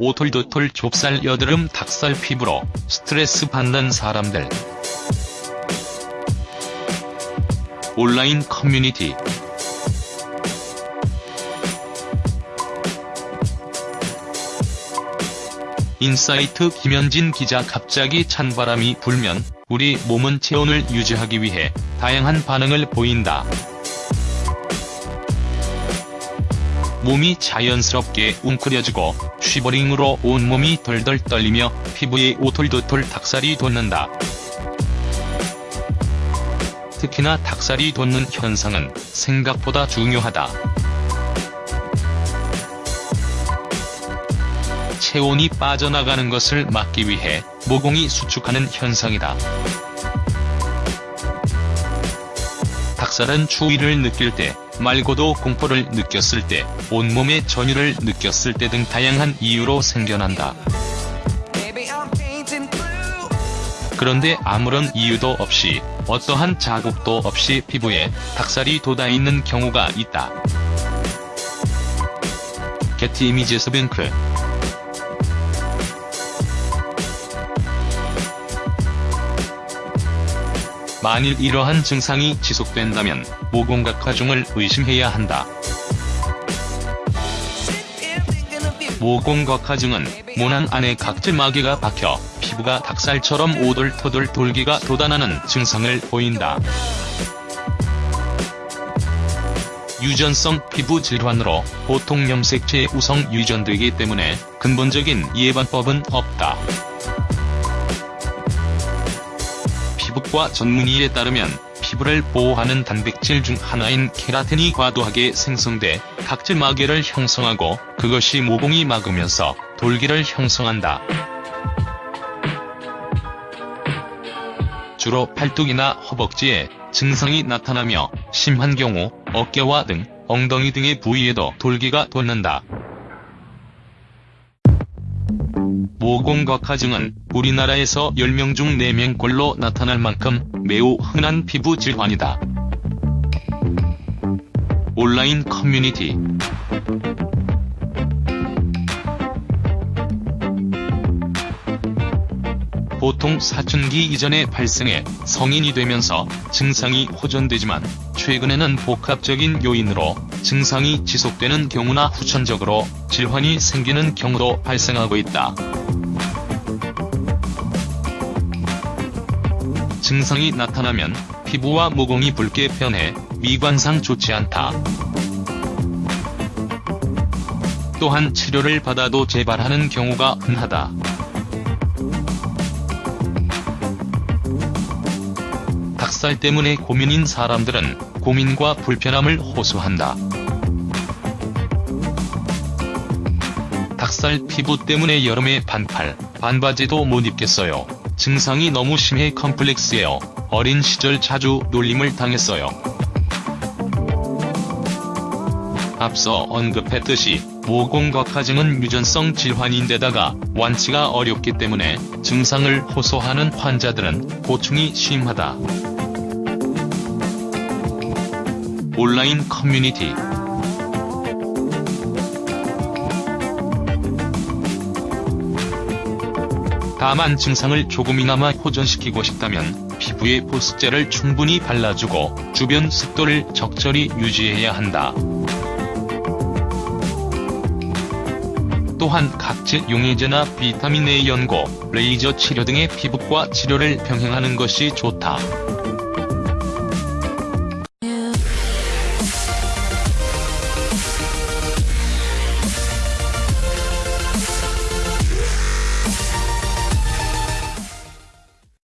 오톨도톨 좁쌀 여드름 닭살 피부로 스트레스 받는 사람들. 온라인 커뮤니티 인사이트 김현진 기자 갑자기 찬바람이 불면 우리 몸은 체온을 유지하기 위해 다양한 반응을 보인다. 몸이 자연스럽게 웅크려지고 쉬버링으로 온몸이 덜덜 떨리며 피부에 오톨도톨 닭살이 돋는다. 특히나 닭살이 돋는 현상은 생각보다 중요하다. 체온이 빠져나가는 것을 막기 위해 모공이 수축하는 현상이다. 닭살은 추위를 느낄 때, 말고도 공포를 느꼈을 때, 온몸의 전율을 느꼈을 때 등 다양한 이유로 생겨난다. 그런데 아무런 이유도 없이, 어떠한 자국도 없이 피부에 닭살이 돋아있는 경우가 있다. 게티 이미지스 뱅크 만일 이러한 증상이 지속된다면 모공각 화중을 의심해야 한다. 모공각화증은 모낭 안에 각질마개가 박혀 피부가 닭살처럼 오돌토돌 돌기가 돋아나는 증상을 보인다. 유전성 피부 질환으로 보통 염색체에 우성 유전되기 때문에 근본적인 예방법은 없다. 피부과 전문의에 따르면 피부를 보호하는 단백질 중 하나인 케라틴이 과도하게 생성돼 각질 마개를 형성하고 그것이 모공이 막으면서 돌기를 형성한다. 주로 팔뚝이나 허벅지에 증상이 나타나며 심한 경우 어깨와 등, 엉덩이 등의 부위에도 돌기가 돋는다. 모공각화증은 우리나라에서 10명 중 4명꼴로 나타날 만큼 매우 흔한 피부 질환이다. 온라인 커뮤니티 보통 사춘기 이전에 발생해 성인이 되면서 증상이 호전되지만 최근에는 복합적인 요인으로 증상이 지속되는 경우나 후천적으로 질환이 생기는 경우도 발생하고 있다. 증상이 나타나면 피부와 모공이 붉게 변해 미관상 좋지 않다. 또한 치료를 받아도 재발하는 경우가 흔하다. 닭살 때문에 고민인 사람들은 고민과 불편함을 호소한다. 닭살 피부 때문에 여름에 반팔, 반바지도 못 입겠어요. 증상이 너무 심해 컴플렉스예요. 어린 시절 자주 놀림을 당했어요. 앞서 언급했듯이 모공각화증은 유전성 질환인데다가 완치가 어렵기 때문에 증상을 호소하는 환자들은 고충이 심하다. 온라인 커뮤니티 다만 증상을 조금이나마 호전시키고 싶다면 피부에 보습제를 충분히 발라주고 주변 습도를 적절히 유지해야 한다. 또한 각질 용해제나 비타민 A 연고, 레이저 치료 등의 피부과 치료를 병행하는 것이 좋다.